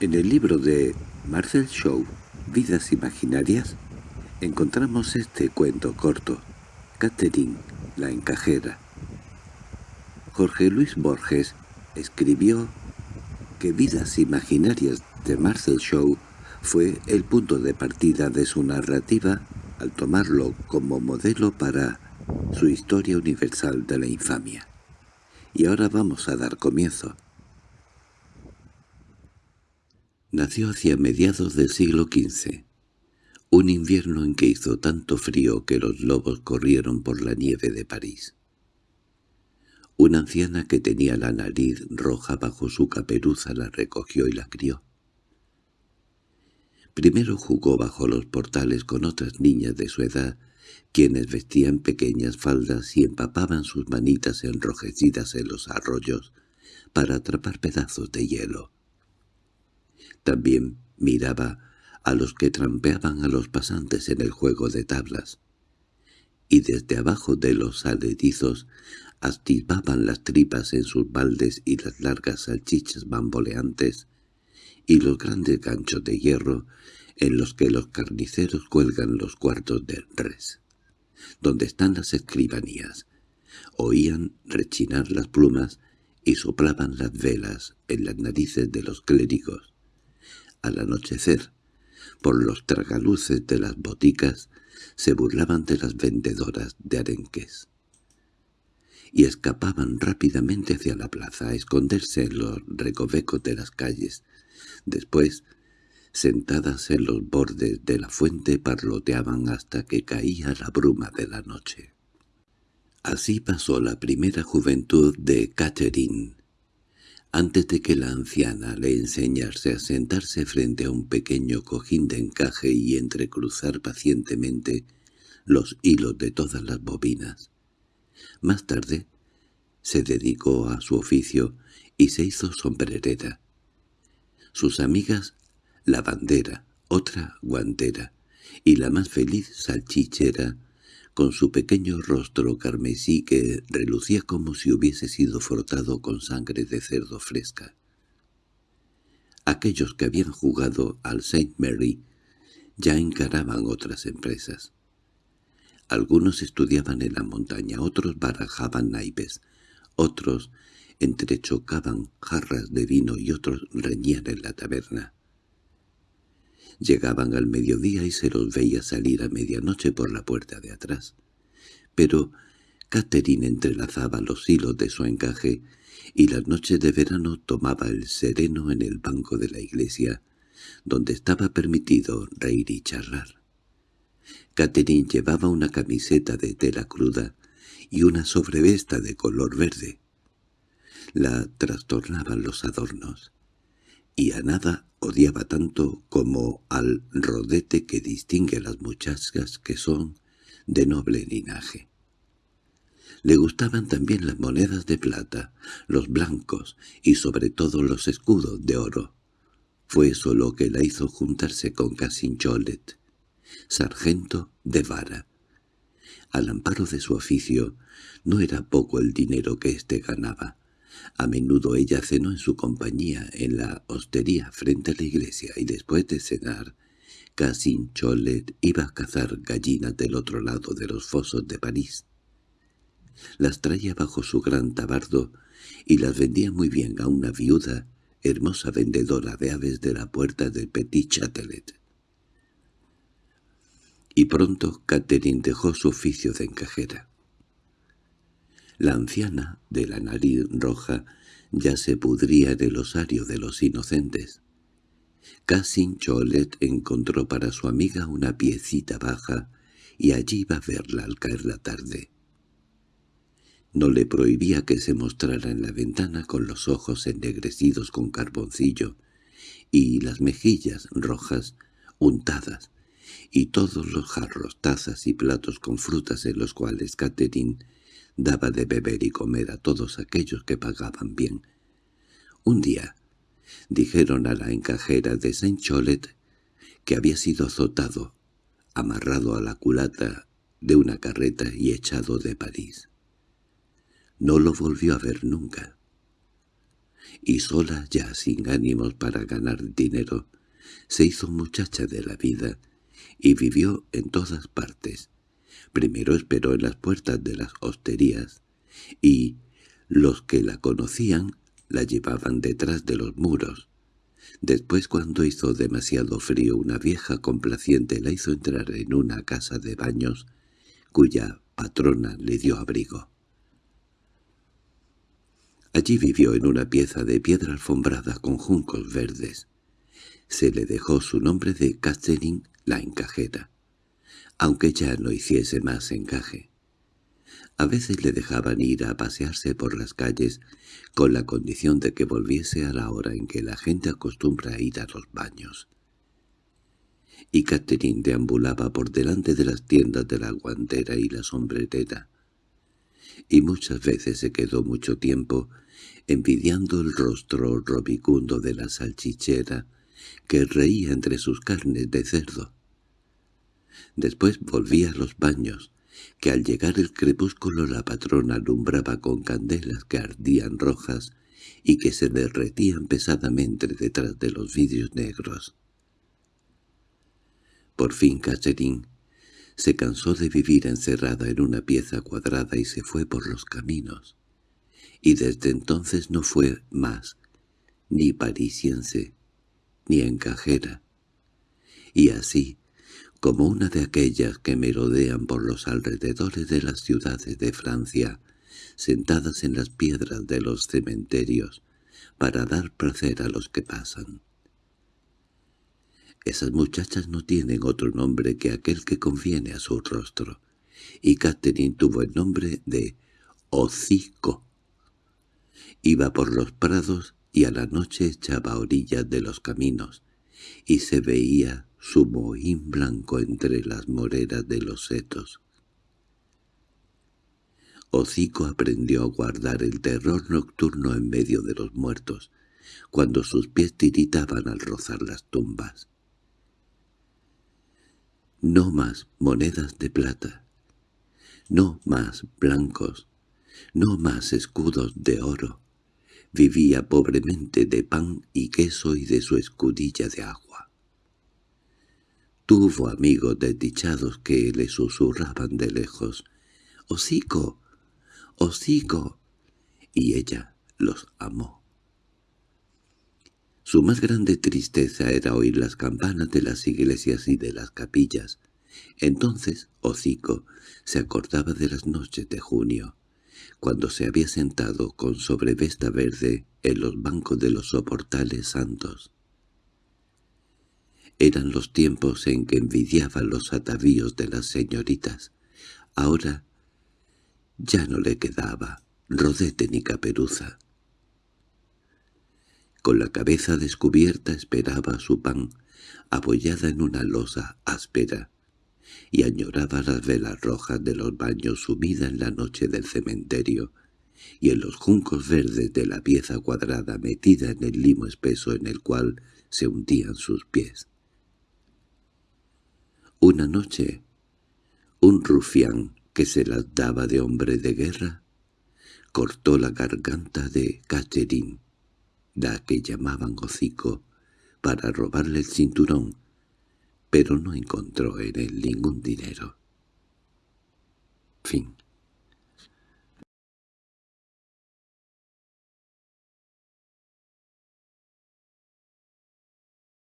En el libro de Marcel Shaw, Vidas Imaginarias, encontramos este cuento corto, Catherine, la encajera. Jorge Luis Borges escribió que Vidas Imaginarias de Marcel Shaw fue el punto de partida de su narrativa al tomarlo como modelo para su historia universal de la infamia. Y ahora vamos a dar comienzo. Nació hacia mediados del siglo XV, un invierno en que hizo tanto frío que los lobos corrieron por la nieve de París. Una anciana que tenía la nariz roja bajo su caperuza la recogió y la crió. Primero jugó bajo los portales con otras niñas de su edad, quienes vestían pequeñas faldas y empapaban sus manitas enrojecidas en los arroyos para atrapar pedazos de hielo. También miraba a los que trampeaban a los pasantes en el juego de tablas, y desde abajo de los aledizos activaban las tripas en sus baldes y las largas salchichas bamboleantes, y los grandes ganchos de hierro en los que los carniceros cuelgan los cuartos de res, donde están las escribanías. Oían rechinar las plumas y soplaban las velas en las narices de los clérigos al anochecer, por los tragaluces de las boticas, se burlaban de las vendedoras de arenques y escapaban rápidamente hacia la plaza a esconderse en los recovecos de las calles. Después, sentadas en los bordes de la fuente, parloteaban hasta que caía la bruma de la noche. Así pasó la primera juventud de Catherine, antes de que la anciana le enseñase a sentarse frente a un pequeño cojín de encaje y entrecruzar pacientemente los hilos de todas las bobinas. Más tarde se dedicó a su oficio y se hizo sombrerera. Sus amigas la bandera, otra guantera, y la más feliz salchichera con su pequeño rostro carmesí que relucía como si hubiese sido frotado con sangre de cerdo fresca. Aquellos que habían jugado al Saint Mary ya encaraban otras empresas. Algunos estudiaban en la montaña, otros barajaban naipes, otros entrechocaban jarras de vino y otros reñían en la taberna. Llegaban al mediodía y se los veía salir a medianoche por la puerta de atrás. Pero Catherine entrelazaba los hilos de su encaje y las noches de verano tomaba el sereno en el banco de la iglesia, donde estaba permitido reír y charlar. Catherine llevaba una camiseta de tela cruda y una sobrevesta de color verde. La trastornaban los adornos y a nada odiaba tanto como al rodete que distingue a las muchachas que son de noble linaje. Le gustaban también las monedas de plata, los blancos y sobre todo los escudos de oro. Fue eso lo que la hizo juntarse con Cassin Cholet, sargento de vara. Al amparo de su oficio, no era poco el dinero que éste ganaba. A menudo ella cenó en su compañía en la hostería frente a la iglesia y después de cenar, Cassin Cholet iba a cazar gallinas del otro lado de los fosos de París. Las traía bajo su gran tabardo y las vendía muy bien a una viuda, hermosa vendedora de aves de la puerta del Petit Châtelet. Y pronto Catherine dejó su oficio de encajera. La anciana, de la nariz roja, ya se pudría en el osario de los inocentes. Cassin Cholet encontró para su amiga una piecita baja y allí iba a verla al caer la tarde. No le prohibía que se mostrara en la ventana con los ojos ennegrecidos con carboncillo y las mejillas rojas untadas, y todos los jarros, tazas y platos con frutas en los cuales Catherine daba de beber y comer a todos aquellos que pagaban bien. Un día dijeron a la encajera de Saint Cholet que había sido azotado, amarrado a la culata de una carreta y echado de París. No lo volvió a ver nunca. y sola ya sin ánimos para ganar dinero, se hizo muchacha de la vida y vivió en todas partes. Primero esperó en las puertas de las hosterías y los que la conocían la llevaban detrás de los muros. Después cuando hizo demasiado frío una vieja complaciente la hizo entrar en una casa de baños cuya patrona le dio abrigo. Allí vivió en una pieza de piedra alfombrada con juncos verdes. Se le dejó su nombre de Catherine la encajera, aunque ya no hiciese más encaje. A veces le dejaban ir a pasearse por las calles con la condición de que volviese a la hora en que la gente acostumbra a ir a los baños. Y Catherine deambulaba por delante de las tiendas de la guantera y la sombrerera, y muchas veces se quedó mucho tiempo envidiando el rostro robicundo de la salchichera que reía entre sus carnes de cerdo. Después volvía a los baños, que al llegar el crepúsculo la patrona alumbraba con candelas que ardían rojas y que se derretían pesadamente detrás de los vidrios negros. Por fin Catherine se cansó de vivir encerrada en una pieza cuadrada y se fue por los caminos, y desde entonces no fue más ni parisiense ni encajera. Y así, como una de aquellas que merodean por los alrededores de las ciudades de Francia, sentadas en las piedras de los cementerios, para dar placer a los que pasan. Esas muchachas no tienen otro nombre que aquel que conviene a su rostro, y Catherine tuvo el nombre de Hocico. Iba por los prados y a la noche echaba orillas de los caminos, y se veía su mohín blanco entre las moreras de los setos. Hocico aprendió a guardar el terror nocturno en medio de los muertos, cuando sus pies tiritaban al rozar las tumbas. No más monedas de plata, no más blancos, no más escudos de oro. Vivía pobremente de pan y queso y de su escudilla de agua. Tuvo amigos desdichados que le susurraban de lejos, «¡Hocico! ¡Hocico!» y ella los amó. Su más grande tristeza era oír las campanas de las iglesias y de las capillas. Entonces Hocico se acordaba de las noches de junio, cuando se había sentado con sobrevesta verde en los bancos de los soportales santos. Eran los tiempos en que envidiaba los atavíos de las señoritas. Ahora ya no le quedaba rodete ni caperuza. Con la cabeza descubierta esperaba su pan, apoyada en una losa áspera, y añoraba las velas rojas de los baños sumida en la noche del cementerio, y en los juncos verdes de la pieza cuadrada metida en el limo espeso en el cual se hundían sus pies. Una noche, un rufián que se las daba de hombre de guerra, cortó la garganta de Catherine la que llamaban hocico, para robarle el cinturón, pero no encontró en él ningún dinero. Fin